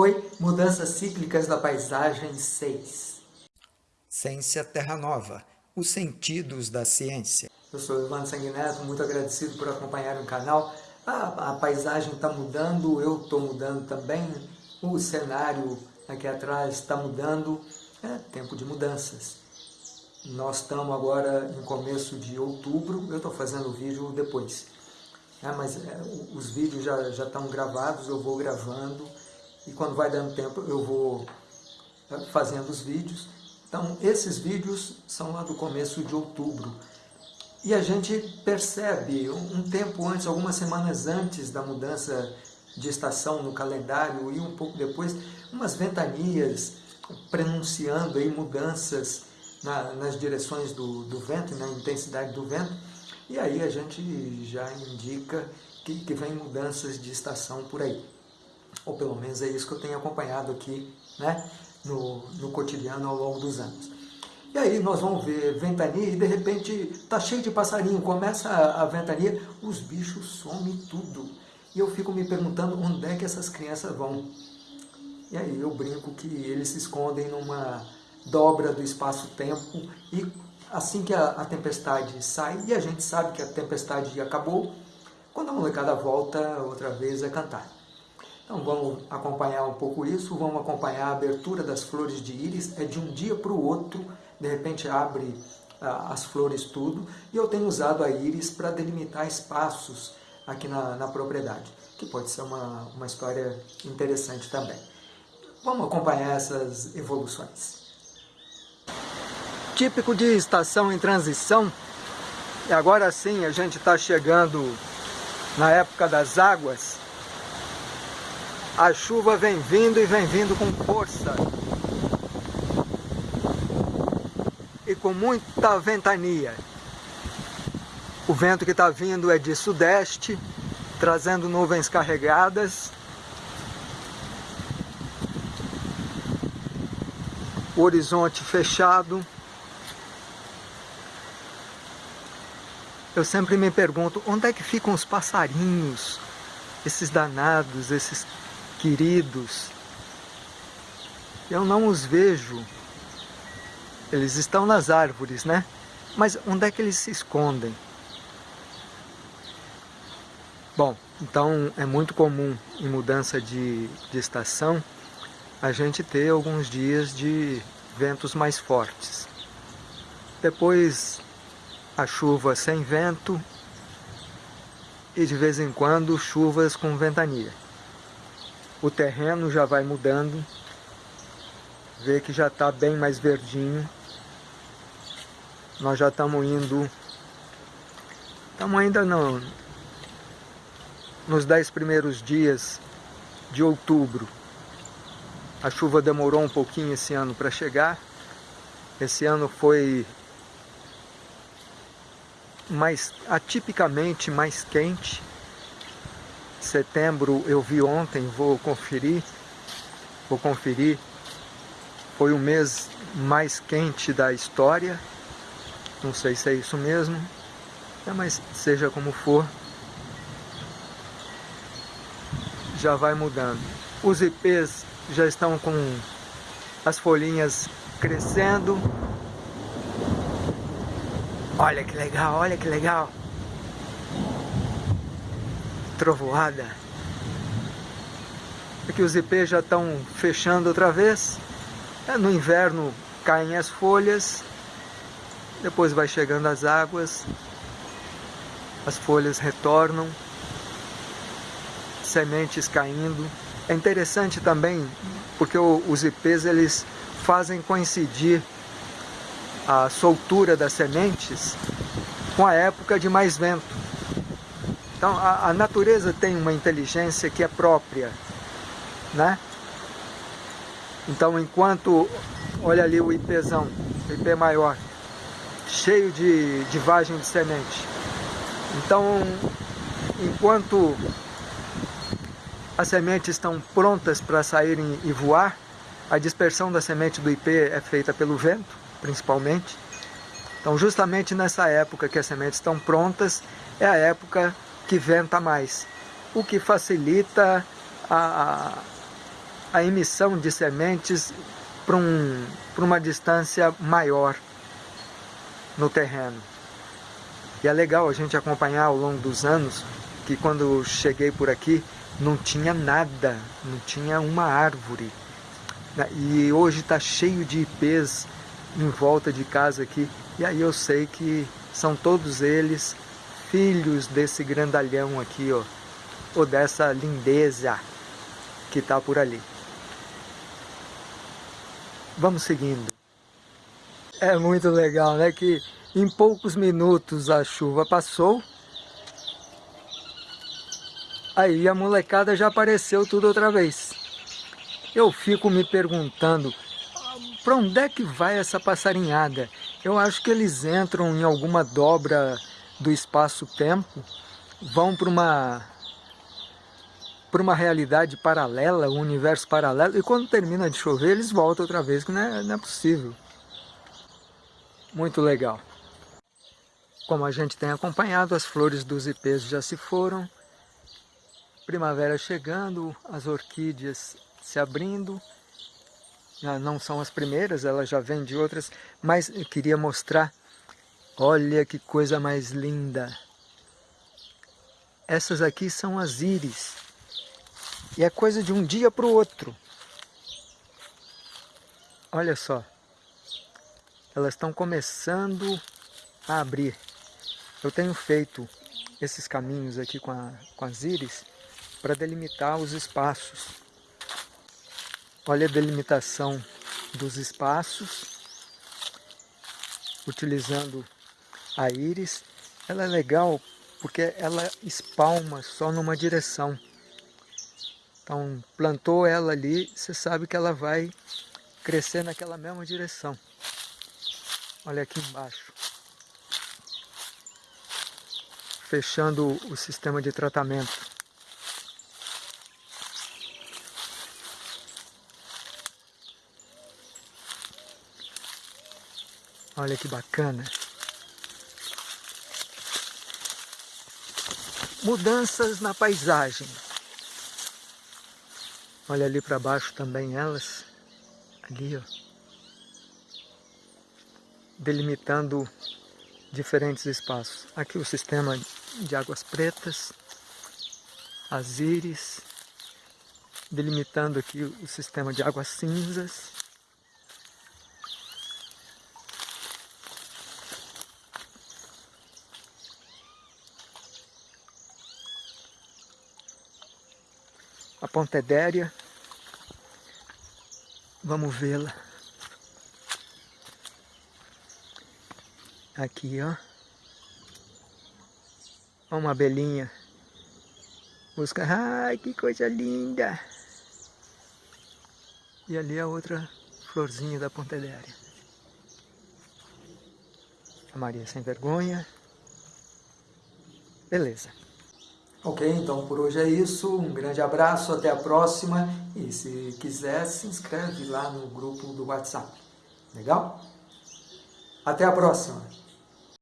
Oi, Mudanças Cíclicas da Paisagem 6. Ciência Terra Nova, os sentidos da ciência. Eu sou Ivan Sanguineto, muito agradecido por acompanhar o canal. a paisagem está mudando, eu estou mudando também, o cenário aqui atrás está mudando, é tempo de mudanças. Nós estamos agora em começo de outubro, eu estou fazendo o vídeo depois. É, mas é, os vídeos já, já estão gravados, eu vou gravando e quando vai dando tempo eu vou é, fazendo os vídeos. Então esses vídeos são lá do começo de outubro. E a gente percebe um tempo antes, algumas semanas antes da mudança de estação no calendário e um pouco depois, umas ventanias prenunciando aí mudanças na, nas direções do, do vento, na intensidade do vento. E aí a gente já indica que, que vem mudanças de estação por aí. Ou pelo menos é isso que eu tenho acompanhado aqui né, no, no cotidiano ao longo dos anos. E aí nós vamos ver ventania e de repente tá cheio de passarinho, começa a, a ventania, os bichos somem tudo. E eu fico me perguntando onde é que essas crianças vão. E aí eu brinco que eles se escondem numa dobra do espaço-tempo e assim que a, a, tempestade sai, e a gente sabe que a tempestade acabou, quando a molecada volta outra vez a cantar. Então vamos acompanhar um pouco isso, vamos acompanhar a abertura das flores de íris, é de um dia para o outro, de repente abre ah, as flores tudo, e eu tenho usado a íris para delimitar espaços aqui na, na propriedade, que pode ser uma, uma história interessante também. Vamos acompanhar essas evoluções típico de estação em transição. E agora sim a gente está chegando na época das águas. A chuva vem vindo e vem vindo com força. E com muita ventania. O vento que está vindo é de sudeste, trazendo nuvens carregadas. O horizonte fechado. Eu sempre me pergunto, onde é que ficam os passarinhos? Esses danados, esses queridos. Eu não os vejo. Eles estão nas árvores, né? Mas onde é que eles se escondem? Bom, então é muito comum em mudança de, de estação a gente ter alguns dias de ventos mais fortes. Depois a chuva sem vento e de vez em quando chuvas com ventania. O terreno já vai mudando, vê que já está bem mais verdinho. Nós já estamos indo, estamos ainda não, nos dez primeiros dias de outubro. A chuva demorou um pouquinho esse ano para chegar. Esse ano foi mais atipicamente mais quente. Setembro eu vi ontem, vou conferir, vou conferir. Foi o mês mais quente da história. Não sei se é isso mesmo, é, mas seja como for, já vai mudando. Os ipês já estão com as folhinhas crescendo, Olha que legal, olha que legal. Trovoada. Aqui os ipês já estão fechando outra vez. É, no inverno caem as folhas, depois vai chegando as águas, as folhas retornam, sementes caindo. É interessante também porque os ipês eles fazem coincidir a soltura das sementes com a época de mais vento. Então a, a natureza tem uma inteligência que é própria, né? Então enquanto, olha ali o ipezão, o ipê maior, cheio de, de vagem de semente. Então, enquanto as sementes estão prontas para saírem e voar, a dispersão da semente do ipê é feita pelo vento, principalmente. Então, justamente nessa época que as sementes estão prontas, é a época que venta mais, o que facilita a, a emissão de sementes para um, uma distância maior no terreno. E é legal a gente acompanhar ao longo dos anos que quando cheguei por aqui não tinha nada, não tinha uma árvore. E hoje está cheio de ipês em volta de casa aqui. E aí eu sei que são todos eles filhos desse grandalhão aqui, ó, ou dessa lindeza que está por ali. Vamos seguindo. É muito legal, né? Que em poucos minutos a chuva passou. Aí a molecada já apareceu tudo outra vez. Eu fico me perguntando, para onde é que vai essa passarinhada? Eu acho que eles entram em alguma dobra do espaço-tempo, vão para uma para uma realidade paralela, um universo paralelo, e quando termina de chover, eles voltam outra vez, que não é, não é possível. Muito legal. Como a gente tem acompanhado, as flores dos ipês já se foram, primavera chegando, as orquídeas se abrindo, não são as primeiras, elas já vêm de outras, mas eu queria mostrar, olha que coisa mais linda. Essas aqui são as íris, e é coisa de um dia para o outro. Olha só, elas estão começando a abrir. Eu tenho feito esses caminhos aqui com, a, com as íris para delimitar os espaços. Olha a delimitação dos espaços, utilizando a íris. Ela é legal porque ela espalma só numa direção. Então, plantou ela ali, você sabe que ela vai crescer naquela mesma direção. Olha aqui embaixo. Fechando o sistema de tratamento. Olha que bacana. Mudanças na paisagem. Olha ali para baixo também elas. Ali, ó. Delimitando diferentes espaços. Aqui o sistema de águas pretas, as íris, delimitando aqui o sistema de águas cinzas. Pontedéria. Vamos vê-la. Aqui, ó. Uma abelhinha. Busca. Ai, que coisa linda! E ali a outra florzinha da Pontedéria. A Maria sem vergonha. Beleza. Ok, então por hoje é isso. Um grande abraço, até a próxima. E se quiser, se inscreve lá no grupo do WhatsApp. Legal? Até a próxima!